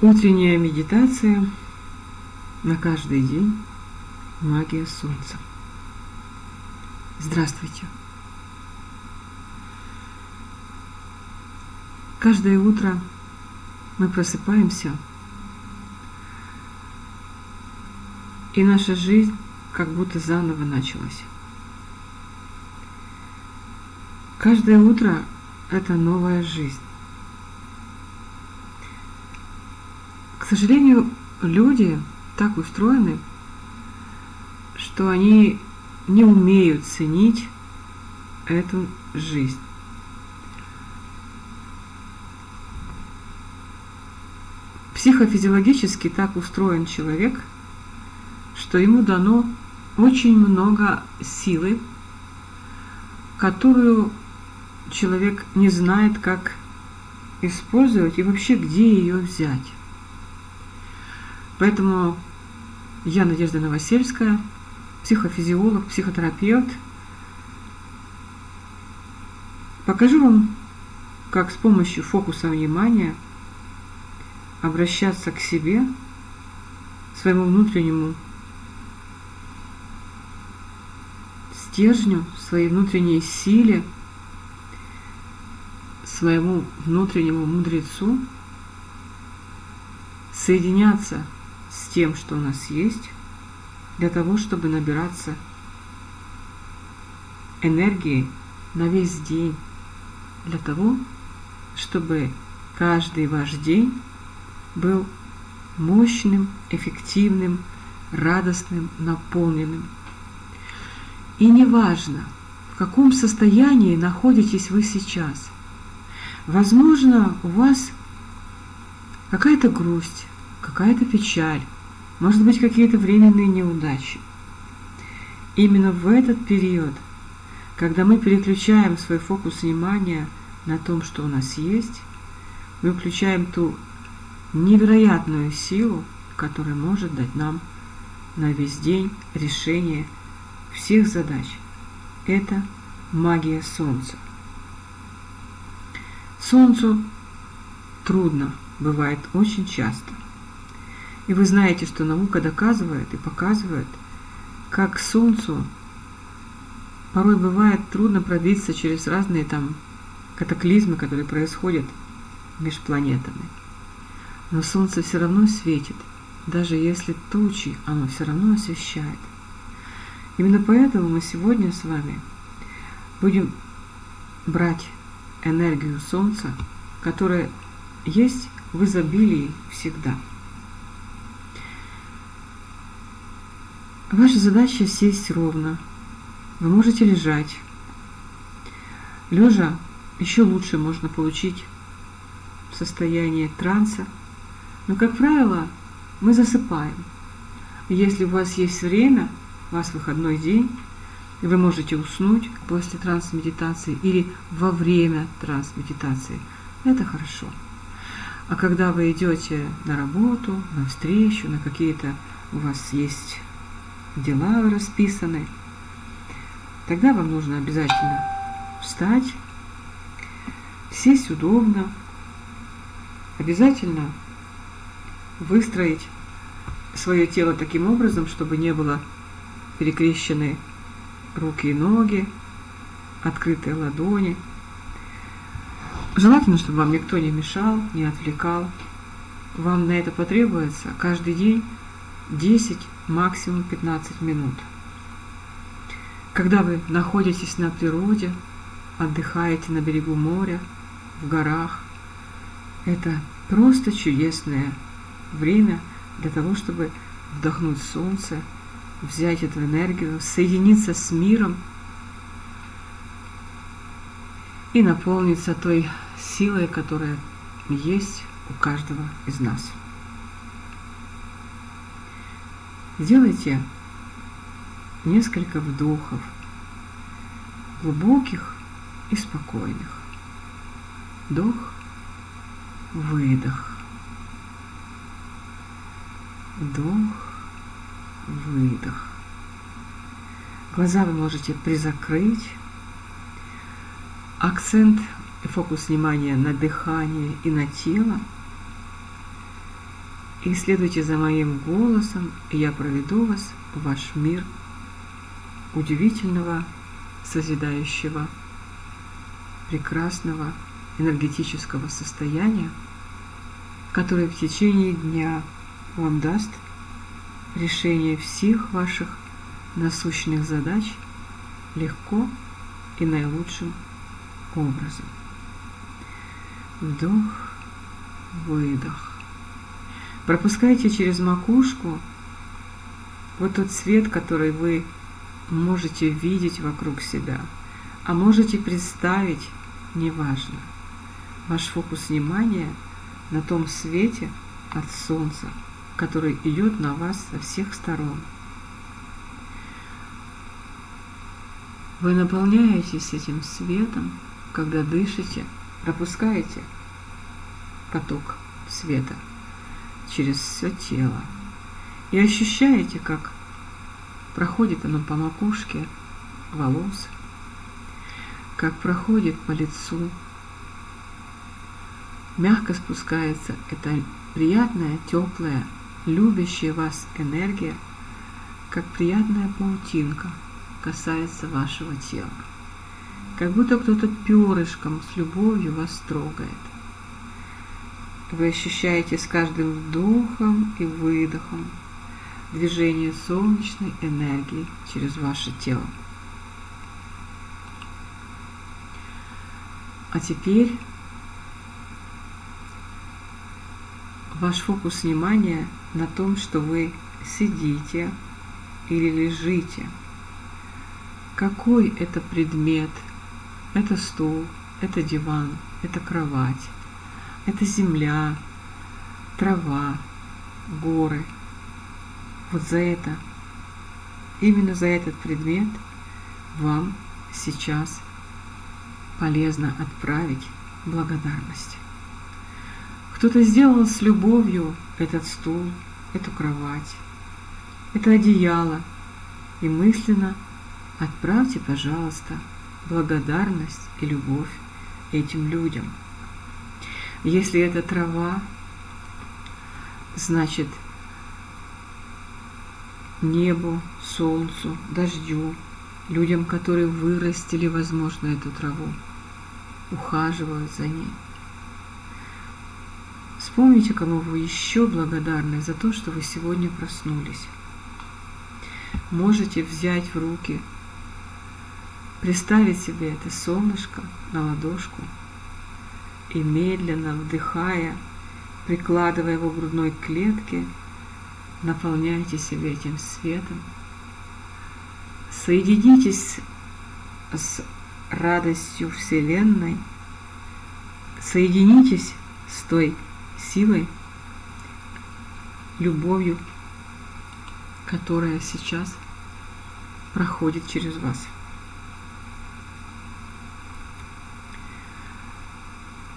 Утренняя медитация на каждый день. Магия Солнца. Здравствуйте. Каждое утро мы просыпаемся, и наша жизнь как будто заново началась. Каждое утро – это новая жизнь. К сожалению, люди так устроены, что они не умеют ценить эту жизнь. Психофизиологически так устроен человек, что ему дано очень много силы, которую человек не знает, как использовать и вообще где ее взять. Поэтому я, Надежда Новосельская, психофизиолог, психотерапевт, покажу вам, как с помощью фокуса внимания обращаться к себе, своему внутреннему стержню, своей внутренней силе, своему внутреннему мудрецу, соединяться с тем, что у нас есть, для того, чтобы набираться энергией на весь день, для того, чтобы каждый ваш день был мощным, эффективным, радостным, наполненным. И неважно, в каком состоянии находитесь вы сейчас. Возможно, у вас какая-то грусть, какая-то печаль, может быть, какие-то временные неудачи. Именно в этот период, когда мы переключаем свой фокус внимания на том, что у нас есть, мы включаем ту невероятную силу, которая может дать нам на весь день решение всех задач. Это магия Солнца. Солнцу трудно, бывает очень часто. И вы знаете, что наука доказывает и показывает, как Солнцу порой бывает трудно пробиться через разные там катаклизмы, которые происходят между планетами. Но Солнце все равно светит, даже если тучи, оно все равно освещает. Именно поэтому мы сегодня с вами будем брать энергию Солнца, которая есть в изобилии всегда. Ваша задача сесть ровно. Вы можете лежать. Лежа еще лучше можно получить состояние транса. Но, как правило, мы засыпаем. Если у вас есть время, у вас выходной день, и вы можете уснуть после трансмедитации или во время трансмедитации, это хорошо. А когда вы идете на работу, на встречу, на какие-то у вас есть дела расписаны, тогда вам нужно обязательно встать, сесть удобно, обязательно выстроить свое тело таким образом, чтобы не было перекрещены руки и ноги, открытые ладони. Желательно, чтобы вам никто не мешал, не отвлекал. Вам на это потребуется каждый день 10 максимум 15 минут. Когда вы находитесь на природе, отдыхаете на берегу моря, в горах, это просто чудесное время для того, чтобы вдохнуть солнце, взять эту энергию, соединиться с миром и наполниться той силой, которая есть у каждого из нас. Сделайте несколько вдохов, глубоких и спокойных. Вдох, выдох. Вдох, выдох. Глаза вы можете призакрыть. Акцент и фокус внимания на дыхание и на тело. И следуйте за моим голосом, и я проведу вас в ваш мир удивительного, созидающего, прекрасного энергетического состояния, которое в течение дня вам даст решение всех ваших насущных задач легко и наилучшим образом. Вдох, выдох. Пропускайте через макушку вот тот свет, который вы можете видеть вокруг себя, а можете представить, неважно. Ваш фокус внимания на том свете от солнца, который идет на вас со всех сторон. Вы наполняетесь этим светом, когда дышите, пропускаете поток света через все тело и ощущаете, как проходит оно по макушке волос, как проходит по лицу, мягко спускается эта приятная, теплая, любящая вас энергия, как приятная паутинка касается вашего тела. Как будто кто-то перышком с любовью вас трогает. Вы ощущаете с каждым вдохом и выдохом движение солнечной энергии через ваше тело. А теперь ваш фокус внимания на том, что вы сидите или лежите. Какой это предмет? Это стул, это диван, это кровать, это земля, трава, горы. Вот за это, именно за этот предмет вам сейчас полезно отправить благодарность. Кто-то сделал с любовью этот стул, эту кровать, это одеяло, и мысленно отправьте, пожалуйста, благодарность и любовь этим людям. Если это трава, значит небу, солнцу, дождю, людям, которые вырастили, возможно, эту траву, ухаживают за ней. Вспомните, кому вы еще благодарны за то, что вы сегодня проснулись. Можете взять в руки, представить себе это солнышко на ладошку и медленно вдыхая, прикладывая его к грудной клетке, наполняйте себя этим светом. Соединитесь с радостью Вселенной, соединитесь с той силой, любовью, которая сейчас проходит через вас.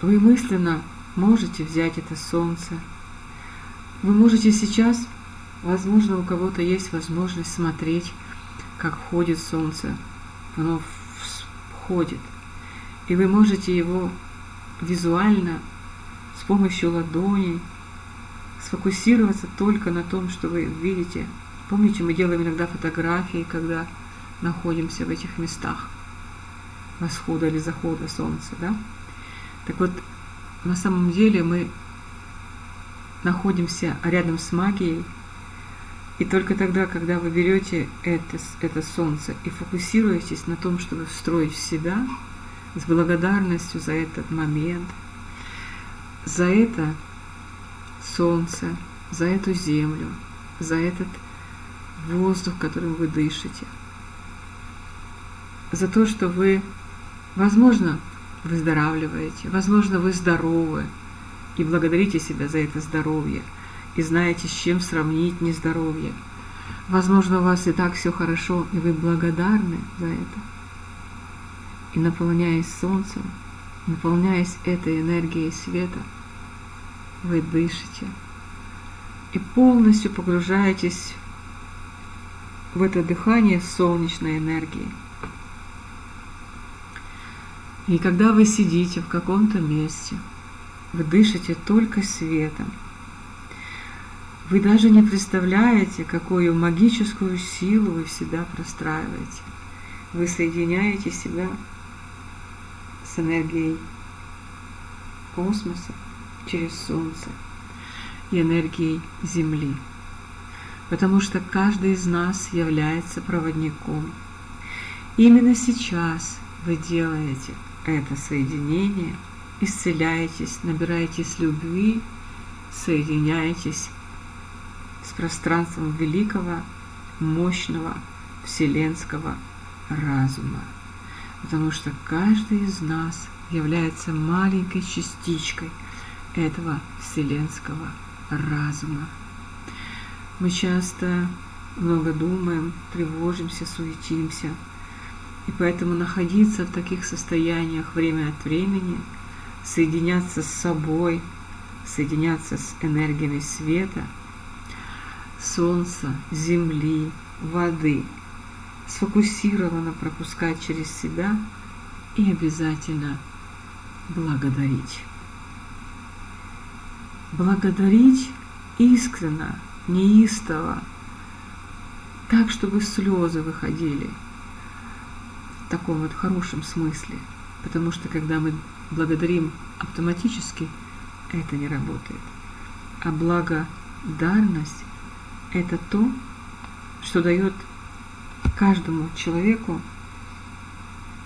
Вы мысленно можете взять это солнце. Вы можете сейчас, возможно, у кого-то есть возможность смотреть, как входит солнце. Оно входит. И вы можете его визуально с помощью ладоней сфокусироваться только на том, что вы видите. Помните, мы делаем иногда фотографии, когда находимся в этих местах восхода или захода солнца, да? Так вот, на самом деле мы находимся рядом с магией, и только тогда, когда вы берете это, это солнце и фокусируетесь на том, чтобы встроить в себя, с благодарностью за этот момент, за это солнце, за эту землю, за этот воздух, которым вы дышите, за то, что вы, возможно, выздоравливаете, возможно, вы здоровы, и благодарите себя за это здоровье, и знаете, с чем сравнить нездоровье. Возможно, у вас и так все хорошо, и вы благодарны за это. И наполняясь солнцем, наполняясь этой энергией света, вы дышите и полностью погружаетесь в это дыхание солнечной энергии. И когда вы сидите в каком-то месте, вы дышите только светом. Вы даже не представляете, какую магическую силу вы в себя простраиваете. Вы соединяете себя с энергией космоса через Солнце и энергией Земли. Потому что каждый из нас является проводником. Именно сейчас вы делаете это соединение, исцеляетесь, набираетесь любви, соединяетесь с пространством великого, мощного вселенского разума. Потому что каждый из нас является маленькой частичкой этого вселенского разума. Мы часто много думаем, тревожимся, суетимся. И поэтому находиться в таких состояниях время от времени, соединяться с собой, соединяться с энергиями света – солнца, земли, воды, сфокусированно пропускать через себя и обязательно благодарить. Благодарить искренно, неистово, так, чтобы слезы выходили таком вот хорошем смысле. Потому что когда мы благодарим автоматически, это не работает. А благодарность это то, что дает каждому человеку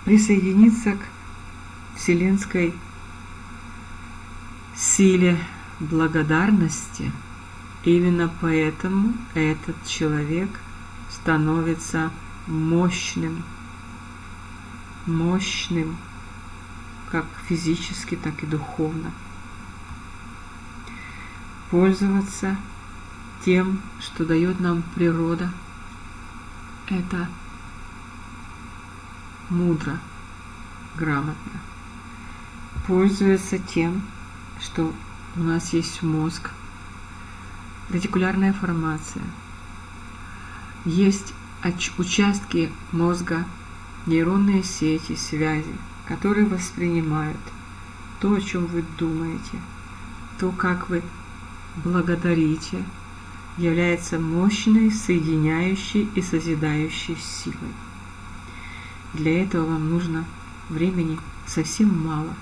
присоединиться к вселенской силе благодарности. Именно поэтому этот человек становится мощным, мощным, как физически, так и духовно. Пользоваться тем, что дает нам природа, это мудро, грамотно. Пользуется тем, что у нас есть мозг, ретикулярная формация, есть участки мозга, нейронные сети, связи, которые воспринимают то, о чем вы думаете, то, как вы благодарите, является мощной, соединяющей и созидающей силой. Для этого вам нужно времени совсем мало,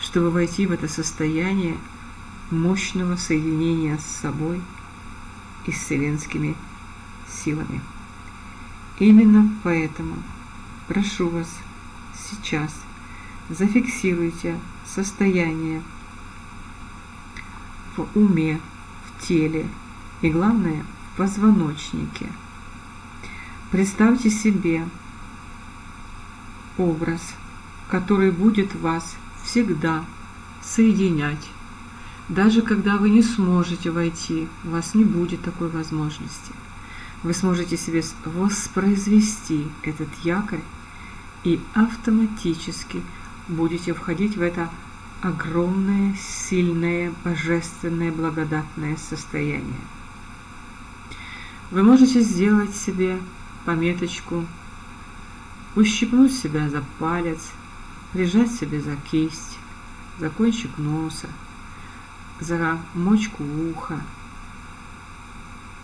чтобы войти в это состояние мощного соединения с собой и с вселенскими силами. Именно поэтому прошу вас сейчас зафиксируйте состояние в уме, в теле и, главное, в позвоночнике. Представьте себе образ, который будет вас всегда соединять. Даже когда вы не сможете войти, у вас не будет такой возможности. Вы сможете себе воспроизвести этот якорь и автоматически будете входить в это огромное, сильное, божественное, благодатное состояние. Вы можете сделать себе пометочку, ущипнуть себя за палец, прижать себе за кисть, за кончик носа, за мочку уха,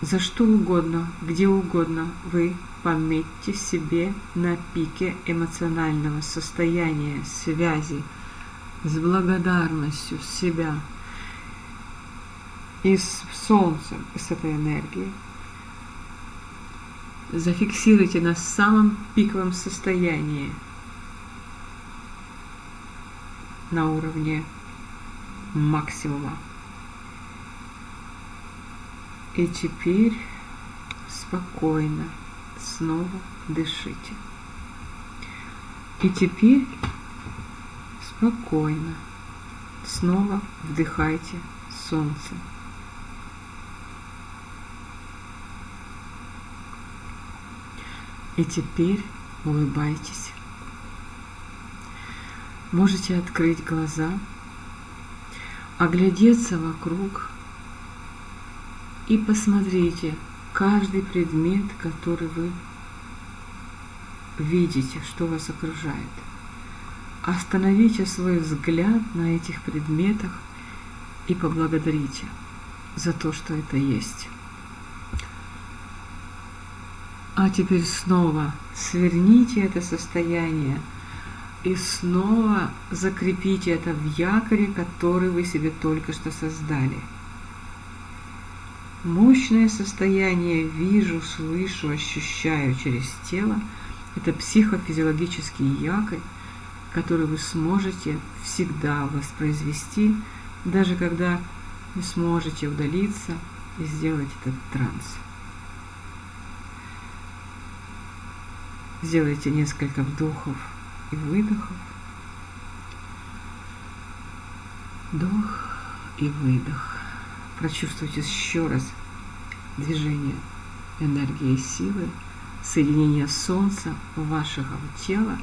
за что угодно, где угодно вы пометьте себе на пике эмоционального состояния, связи, с благодарностью себя и с солнцем, и с этой энергией. Зафиксируйте на самом пиковом состоянии на уровне максимума. И теперь спокойно снова дышите. И теперь спокойно снова вдыхайте солнце. И теперь улыбайтесь. Можете открыть глаза, оглядеться вокруг и посмотрите каждый предмет, который вы видите, что вас окружает. Остановите свой взгляд на этих предметах и поблагодарите. за то, что это есть. А теперь снова сверните это состояние и снова закрепите это в якоре, который вы себе только что создали. Мощное состояние вижу, слышу, ощущаю через тело – это психофизиологический якорь, который вы сможете всегда воспроизвести, даже когда не сможете удалиться и сделать этот транс. Сделайте несколько вдохов и выдохов. Вдох и выдох. Прочувствуйте еще раз движение энергии и силы, соединение Солнца, вашего тела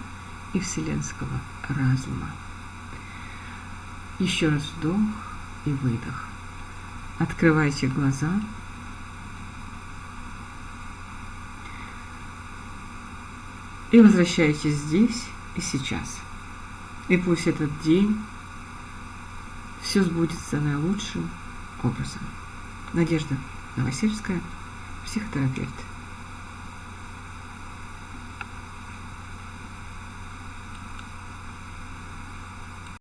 и вселенского разума. Еще раз вдох и выдох. Открывайте глаза. И возвращайтесь здесь и сейчас. И пусть этот день все сбудется наилучшим образом. Надежда Новосельская, психотерапевт.